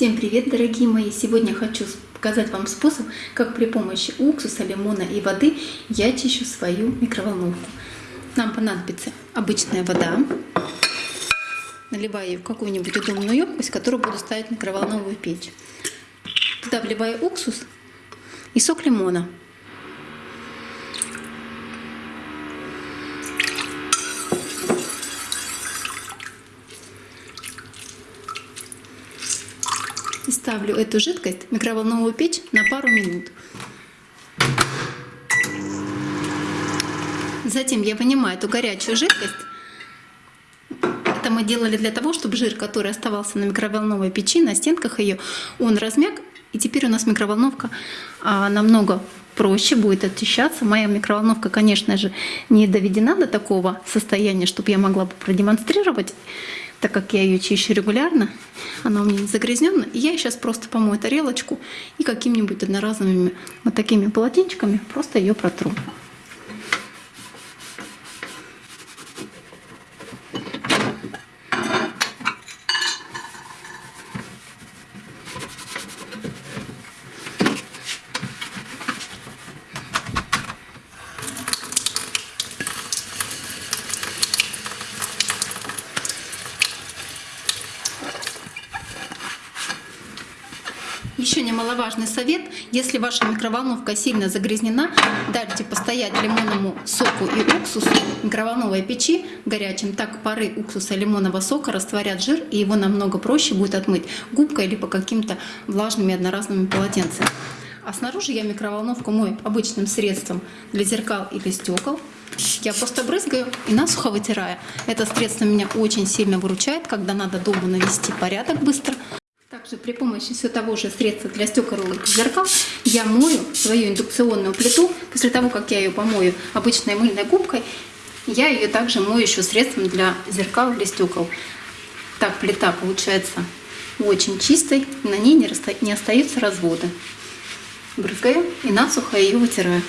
Всем привет, дорогие мои! Сегодня хочу показать вам способ, как при помощи уксуса, лимона и воды я чищу свою микроволновку. Нам понадобится обычная вода. Наливаю ее в какую-нибудь удобную емкость, которую буду ставить в микроволновую печь. Туда вливаю уксус и сок лимона. И ставлю эту жидкость в микроволновую печь на пару минут. Затем я вынимаю эту горячую жидкость. Это мы делали для того, чтобы жир, который оставался на микроволновой печи, на стенках ее, он размяк. И теперь у нас микроволновка а, намного проще будет очищаться. Моя микроволновка, конечно же, не доведена до такого состояния, чтобы я могла бы продемонстрировать так как я ее чищу регулярно, она у меня не загрязнена, я сейчас просто помою тарелочку и какими-нибудь одноразовыми вот такими полотенчиками просто ее протру. Еще немаловажный совет, если ваша микроволновка сильно загрязнена, дайте постоять лимонному соку и уксусу микроволновой печи горячим, так пары уксуса лимонного сока растворят жир и его намного проще будет отмыть губкой или по каким-то влажными одноразовыми полотенцами. А снаружи я микроволновку мою обычным средством для зеркал или стекол. Я просто брызгаю и насухо вытираю. Это средство меня очень сильно выручает, когда надо дома навести порядок быстро. Также при помощи все того же средства для стекол зеркал я мою свою индукционную плиту. После того, как я ее помою обычной мыльной губкой, я ее также мою еще средством для зеркал или стекол. Так плита получается очень чистой, на ней не, не остаются разводы. Брызгаю и насухо ее вытираю.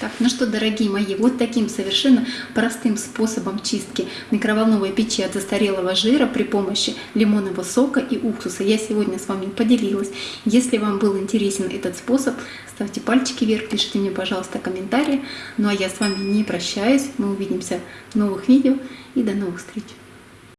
Так, ну что, дорогие мои, вот таким совершенно простым способом чистки микроволновой печи от застарелого жира при помощи лимонного сока и уксуса я сегодня с вами поделилась. Если вам был интересен этот способ, ставьте пальчики вверх, пишите мне, пожалуйста, комментарии. Ну а я с вами не прощаюсь, мы увидимся в новых видео и до новых встреч!